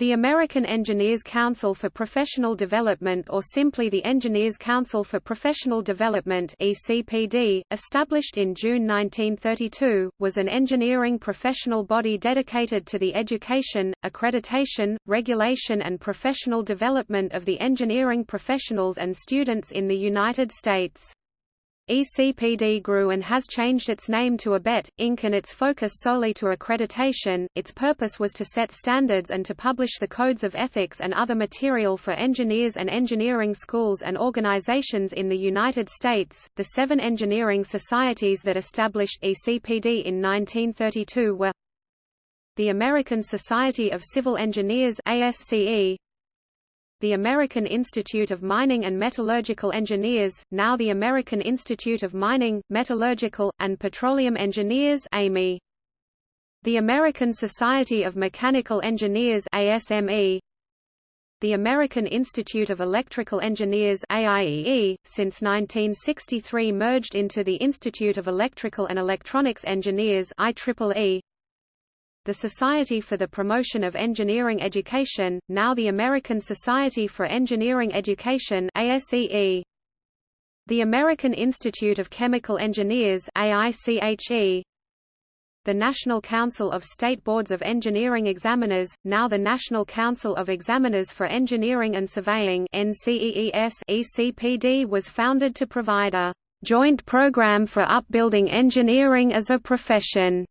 The American Engineers Council for Professional Development or simply the Engineers Council for Professional Development ECPD, established in June 1932, was an engineering professional body dedicated to the education, accreditation, regulation and professional development of the engineering professionals and students in the United States. ECPD grew and has changed its name to ABET, Inc. and its focus solely to accreditation. Its purpose was to set standards and to publish the codes of ethics and other material for engineers and engineering schools and organizations in the United States. The seven engineering societies that established ECPD in 1932 were the American Society of Civil Engineers ASCE, the American Institute of Mining and Metallurgical Engineers, now the American Institute of Mining, Metallurgical, and Petroleum Engineers AME. The American Society of Mechanical Engineers ASME, the American Institute of Electrical Engineers AIEE, since 1963 merged into the Institute of Electrical and Electronics Engineers IEEE, the Society for the Promotion of Engineering Education, now the American Society for Engineering Education ASEE. The American Institute of Chemical Engineers AICHE. The National Council of State Boards of Engineering Examiners, now the National Council of Examiners for Engineering and Surveying NCEES ECPD was founded to provide a joint program for upbuilding engineering as a profession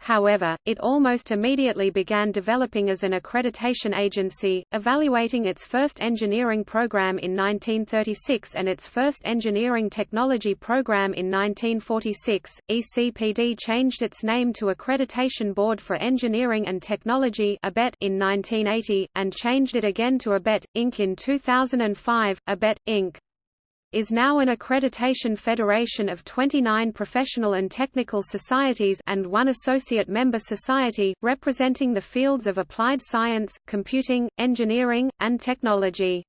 However, it almost immediately began developing as an accreditation agency, evaluating its first engineering program in 1936 and its first engineering technology program in 1946. ECPD changed its name to Accreditation Board for Engineering and Technology (ABET) in 1980 and changed it again to ABET Inc in 2005. ABET Inc is now an accreditation federation of 29 professional and technical societies and one associate member society, representing the fields of applied science, computing, engineering, and technology.